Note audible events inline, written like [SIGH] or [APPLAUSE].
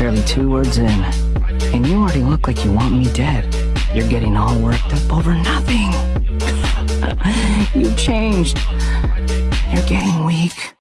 barely two words in, and you already look like you want me dead. You're getting all worked up over nothing. [LAUGHS] You've changed. You're getting weak.